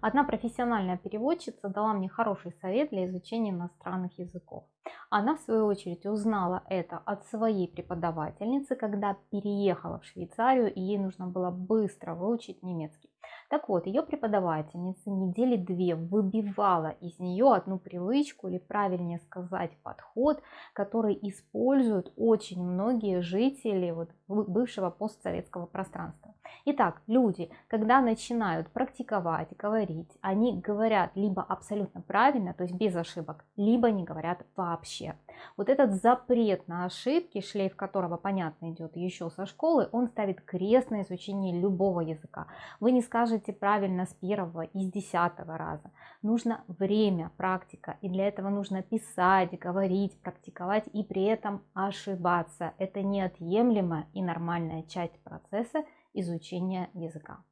Одна профессиональная переводчица дала мне хороший совет для изучения иностранных языков. Она, в свою очередь, узнала это от своей преподавательницы, когда переехала в Швейцарию, и ей нужно было быстро выучить немецкий. Так вот, ее преподавательница недели две выбивала из нее одну привычку, или правильнее сказать, подход, который используют очень многие жители вот, бывшего постсоветского пространства. Итак, люди, когда начинают практиковать, говорить, они говорят либо абсолютно правильно, то есть без ошибок, либо не говорят вообще. Вот этот запрет на ошибки, шлейф которого, понятно, идет еще со школы, он ставит крест на изучение любого языка. Вы не скажете правильно с первого и с десятого раза. Нужно время, практика, и для этого нужно писать, говорить, практиковать и при этом ошибаться. Это неотъемлемая и нормальная часть процесса изучения языка.